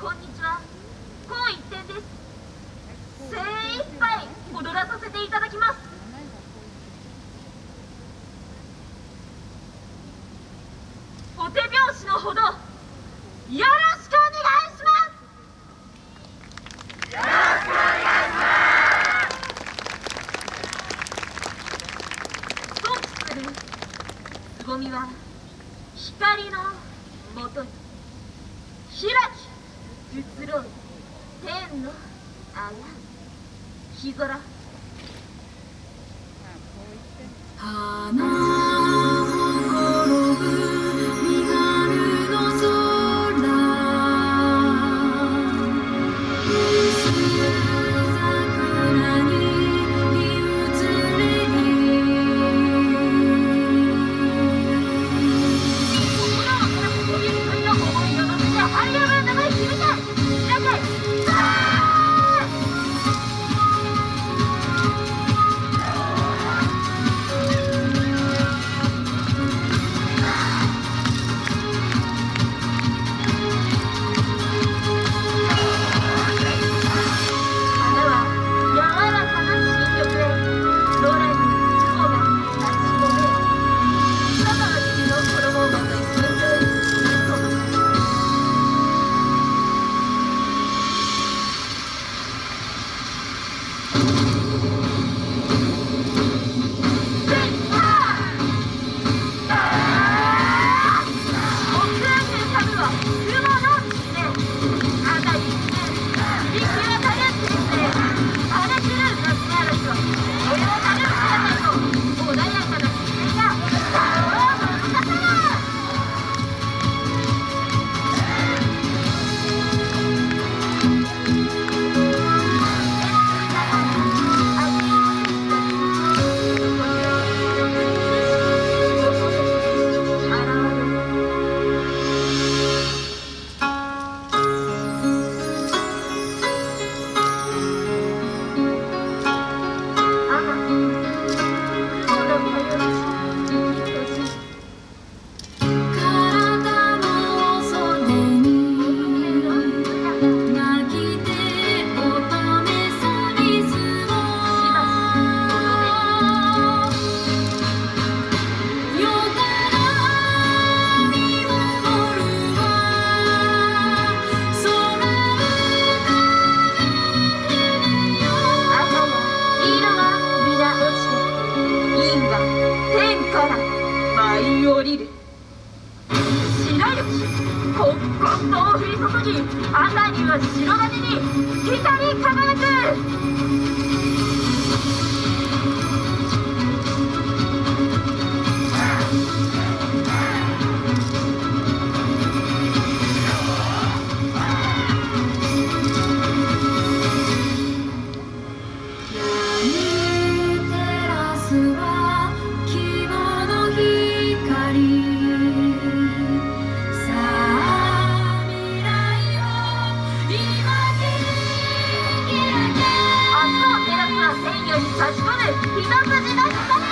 こんにちは。高一点です。精一杯踊らさせていただきます。お手拍子のほどよろしくお願いします。よろしくお願いします。とするつぼみは光のもとに開き。移ろう天の穴日空こんと降り注ぎ朝には白金に光り輝く。足首一筋の光